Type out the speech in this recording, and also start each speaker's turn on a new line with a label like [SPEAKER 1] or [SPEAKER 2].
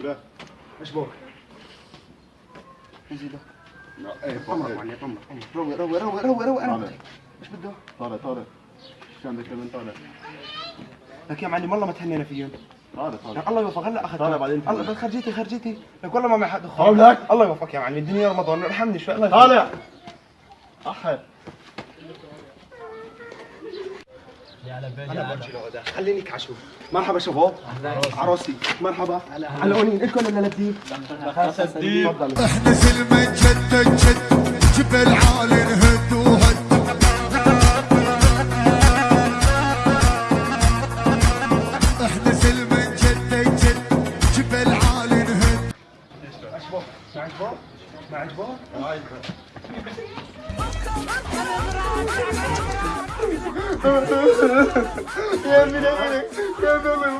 [SPEAKER 1] لا.
[SPEAKER 2] إيش بوك؟ نزيده.
[SPEAKER 1] لا إيه
[SPEAKER 2] طمر
[SPEAKER 1] فوق
[SPEAKER 2] معلم طمر روق روق روق روق روق أنا
[SPEAKER 1] طالع.
[SPEAKER 2] بده؟
[SPEAKER 1] طالع طالع شو عندك كمان طالع
[SPEAKER 2] لك يا معلم والله ما تهنينا فيهم
[SPEAKER 1] طالع طالع
[SPEAKER 2] الله يوفق هلا اخذت
[SPEAKER 1] طالع بعدين
[SPEAKER 2] الله بس خرجيتي خرجيتي. لك والله ما معي حد
[SPEAKER 1] طالع لك.
[SPEAKER 2] الله يوفقك يا معلم. الدنيا رمضان. ارحمني شوي. الله يوفقك.
[SPEAKER 1] طالع أحد.
[SPEAKER 2] أنا برجي لغدا خليني كعشو مرحبا شباب عروسي مرحبا. على اونين الكل ولا لبديب تفضلوا
[SPEAKER 3] إحنا سلمة جد جد جبل عالي نهد وهد إحنا سلمة جد جد جبل عالي نهد
[SPEAKER 2] عجبوك ما عجبوك ما عجبوك يا ابني يا ابني يا ابني